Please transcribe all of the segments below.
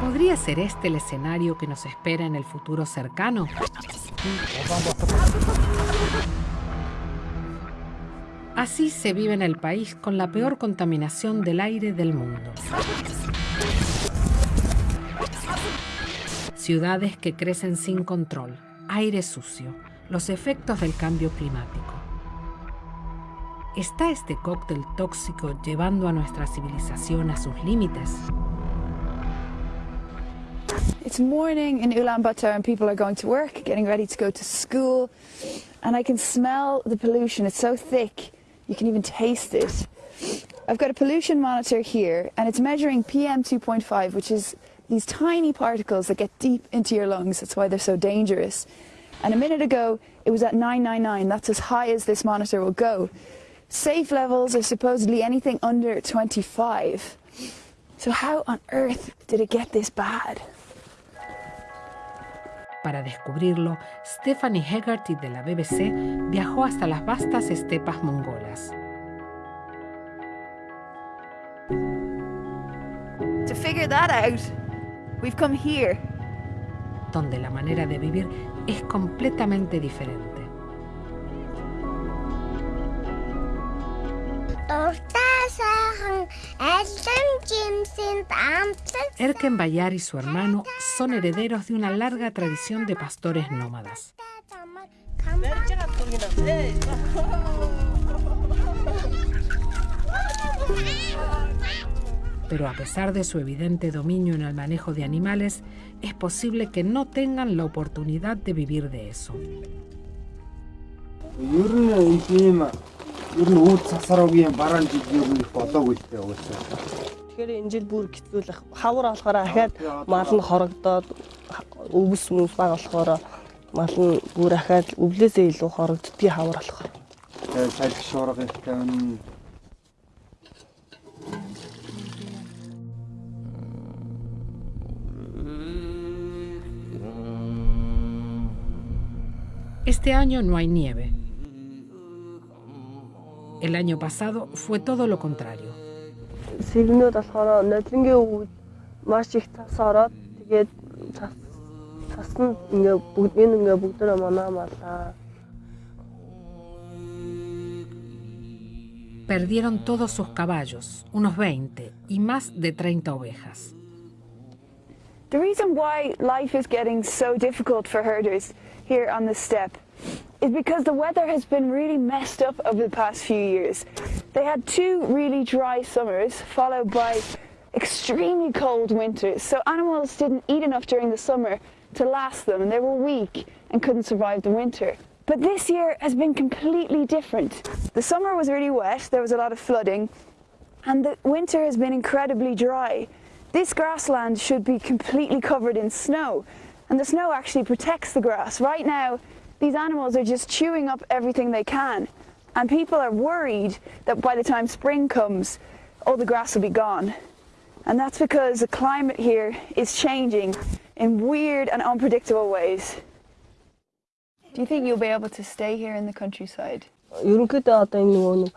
¿Podría ser este el escenario que nos espera en el futuro cercano? Así se vive en el país con la peor contaminación del aire del mundo. Ciudades que crecen sin control, aire sucio, los efectos del cambio climático. ¿Está este cóctel tóxico llevando a nuestra civilización a sus límites? It's morning in Ulaanbaatar and people are going to work, getting ready to go to school. And I can smell the pollution. It's so thick, you can even taste it. I've got a pollution monitor here and it's measuring PM 2.5, which is these tiny particles that get deep into your lungs. That's why they're so dangerous. And a minute ago, it was at 999. That's as high as this monitor will go. Safe levels are supposedly anything under 25. So how on earth did it get this bad? Para descubrirlo, Stephanie Hegarty de la BBC viajó hasta las vastas estepas mongolas. To figure that out, we've come here. donde la manera de vivir es completamente diferente. Erken Bayar y su hermano son herederos de una larga tradición de pastores nómadas. Pero a pesar de su evidente dominio en el manejo de animales, es posible que no tengan la oportunidad de vivir de eso. Ер нь үүд сасруугийн бараан жиг ер нь болоогүй л дээ уусаа. Тэгэхээр энэ жил бүр хэцүүлэх хавар болохоор ахаад мал нь хорогдоод өвс мүс баг болохоор мал нь бүр ахаад өвлөөсөө илүү хорогддгийг хавар болохоор. Тэгээ салхи шуурга их тавина. Este año no hay nieve. El año pasado fue todo lo contrario. Perdieron todos sus caballos, unos 20, y más de 30 ovejas. The reason why life is getting so difficult for herders here on the steppe is because the weather has been really messed up over the past few years. They had two really dry summers followed by extremely cold winters. So animals didn't eat enough during the summer to last them and they were weak and couldn't survive the winter. But this year has been completely different. The summer was really wet, there was a lot of flooding, and the winter has been incredibly dry. This grassland should be completely covered in snow, and the snow actually protects the grass. Right now, these animals are just chewing up everything they can, and people are worried that by the time spring comes, all the grass will be gone. And that's because the climate here is changing in weird and unpredictable ways. Do you think you'll be able to stay here in the countryside? Ерөнхийдөө одоо энэ нөгөө нэг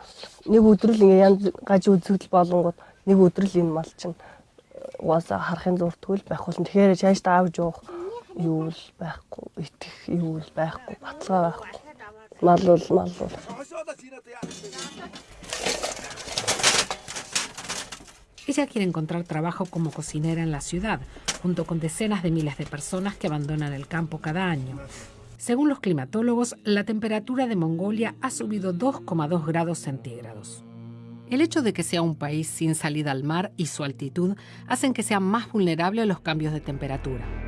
нэг өдрөл ингээ янз гаж үзэгдэл болонгууд нэг өдрөл энэ мал чинь угаасаа харахын зуртгүй л байх болно. Тэгэхээр чааш та авч явах юу л байхгүй, итгэх юу л байхгүй, баталгаа байхгүй. Мал бол мал бол. Ella quiere encontrar trabajo como cocinera en la ciudad, junto con decenas de miles de personas que abandonan el campo cada año. Según los climatólogos, la temperatura de Mongolia ha subido 2,2 grados centígrados. El hecho de que sea un país sin salida al mar y su altitud hacen que sea más vulnerable a los cambios de temperatura.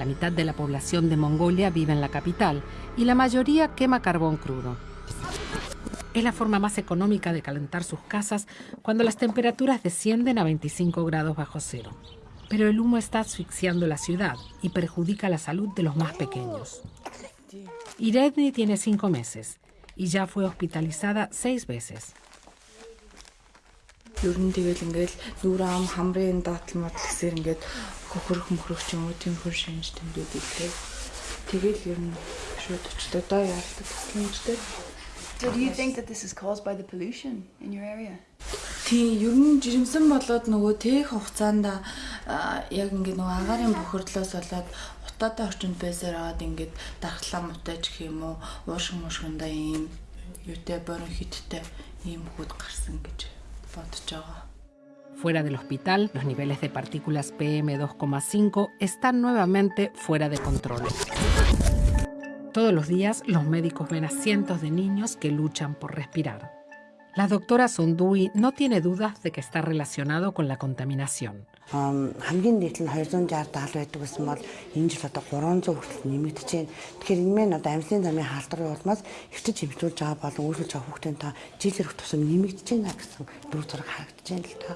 La mitad de la población de Mongolia vive en la capital y la mayoría quema carbón crudo. Es la forma más económica de calentar sus casas cuando las temperaturas descienden a 25 grados bajo cero. Pero el humo está asfixiando la ciudad y perjudica la salud de los más pequeños. Iredni tiene cinco meses y ya fue hospitalizada seis veces. Ер нь тэгэл ингээл нүрэ ам хамрын датал мадал гэсээр ингээд Хөрөх мөхрөх ч юм уу тиймэрхүү шинж тэмдүүд илээ. Тэгэл ер нь шууд очтой доо яардаг гэмжтэй. So do you think that this is caused by the pollution in your area? Тийм ер нь жирэмсэн болоод нөгөө тээх хугацаанд яг ингээд нөгөө агаарын бохирдлоос болоод утаатай орчинд байсаар аваад ингээд дархлаа мутаж гэх юм уу уушиг мушгиндаа ийм юутай бронхиттэй ийм хүүд гарсан гэж бодож байгаа. Fuera del hospital, los niveles de partículas PM2,5 están nuevamente fuera de control. Todos los días los médicos ven a cientos de niños que luchan por respirar. La doctora Sondui no tiene dudas de que está relacionado con la contaminación. хамгийн нийт нь 260 70 байдаг гэсэн бол энэ жил одоо 300 хүртэл нэмэгдэж байна. Тэгэхээр энэ мэн одоо амьсгалын замын халдварын улмаас эртэж хэмжүүлж байгаа болон үүсгэж байгаа хүүхдийн та жилэрх тусам нэмэгдэж байна гэсэн дөрөв зураг харагдаж байна л та.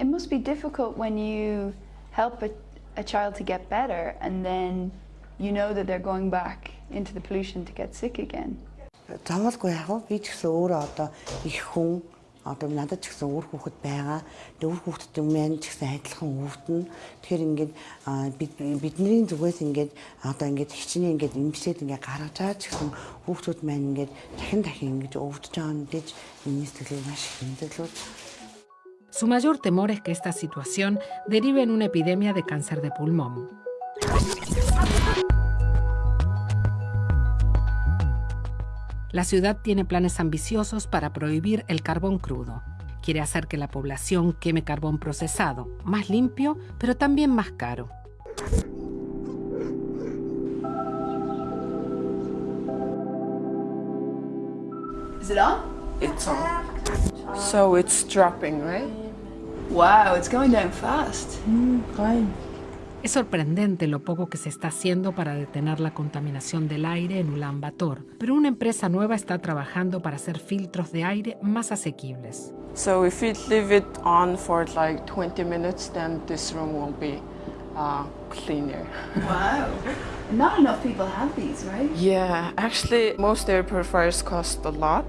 It must be difficult when you help a, a child to get better and then you know that they're going back into the pollution to get sick again. Замалгүй яг би ч гэсэн өөрөө одоо их хүн одоо надад ч гэсэн өөр хүүхэд байгаа. Тэгээ өөр хүүхдэд маань ч гэсэн адилхан өвдөн. Тэгэхээр ингээд бидний зүгээс ингээд одоо ингээд хичнээн ингээд имжлээд ингээд гаргаж байгаа ч гэсэн хүүхдүүд маань ингээд дахин дахин ингээд өвдөж байгаа нь гэж миний сэтгэлийг маш их мэдээлүүд. Su mayor temor es que esta situación derive en una epidemia de cáncer de pulmón. La ciudad tiene planes ambiciosos para prohibir el carbón crudo. Quiere hacer que la población queme carbón procesado, más limpio, pero también más caro. Is it on? It's on. So it's dropping, right? Wow, it's going down fast. Es sorprendente lo poco que se está haciendo para detener la contaminación del aire en Ulan Bator, pero una empresa nueva está trabajando para hacer filtros de aire más asequibles. So if you leave it on for like 20 minutes, then this room will be uh, cleaner. Wow. Not enough people have these, right? Yeah, actually, most air purifiers cost a lot,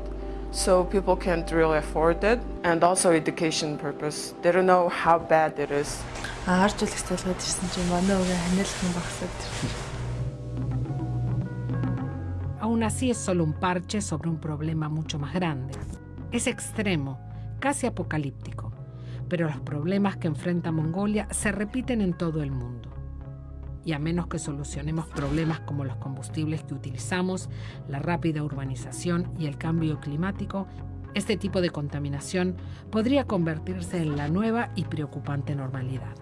so people can't really afford it. And also education purpose. They don't know how bad it is. Арж үлэх залгаад ирсэн чинь манай өвөө ханиалах юм багсаад. Aún así es solo un parche sobre un problema mucho más grande. Es extremo, casi apocalíptico, pero los problemas que enfrenta Mongolia se repiten en todo el mundo. Y a menos que solucionemos problemas como los combustibles que utilizamos, la rápida urbanización y el cambio climático, este tipo de contaminación podría convertirse en la nueva y preocupante normalidad.